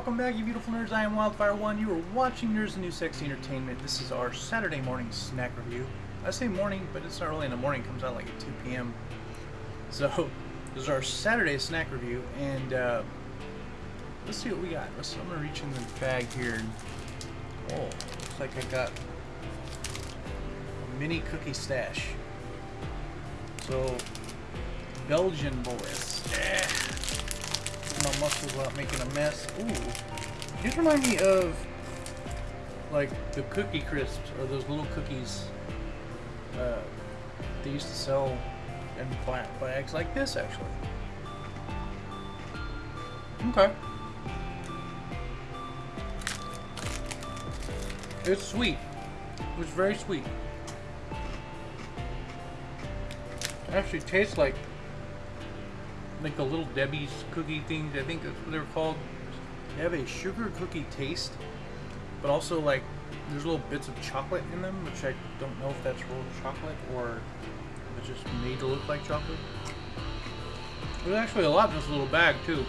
back, you beautiful nerds. I am Wildfire1. You are watching Nerds and New Sexy Entertainment. This is our Saturday morning snack review. I say morning, but it's not really in the morning. It comes out like at 2 p.m. So, this is our Saturday snack review, and uh, let's see what we got. Let's, I'm going to reach in the bag here. Oh, looks like I got a mini cookie stash. So, Belgian boys. Eh my muscles without making a mess. Ooh. These remind me of like the cookie crisps or those little cookies uh, they used to sell in bags like this actually. Okay. It's sweet. It's very sweet. It actually tastes like like the little Debbie's cookie things. I think that's what they're called. They have a sugar cookie taste, but also like there's little bits of chocolate in them, which I don't know if that's real chocolate or it's just made to look like chocolate. There's actually a lot in this little bag too.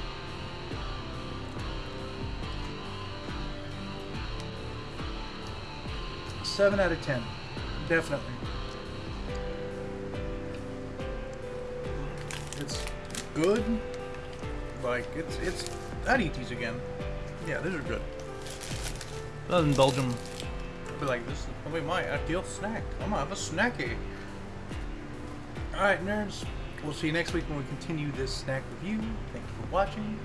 Seven out of ten, definitely. It's good. Like, it's, it's, I'd eat these again. Yeah, these are good. Other than Belgium, I'd like, this is oh, probably my ideal snack. I'm gonna have a snacky. Alright, nerds. We'll see you next week when we continue this snack review. Thank you for watching.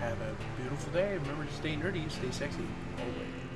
Have a beautiful day. Remember to stay nerdy, stay sexy, always.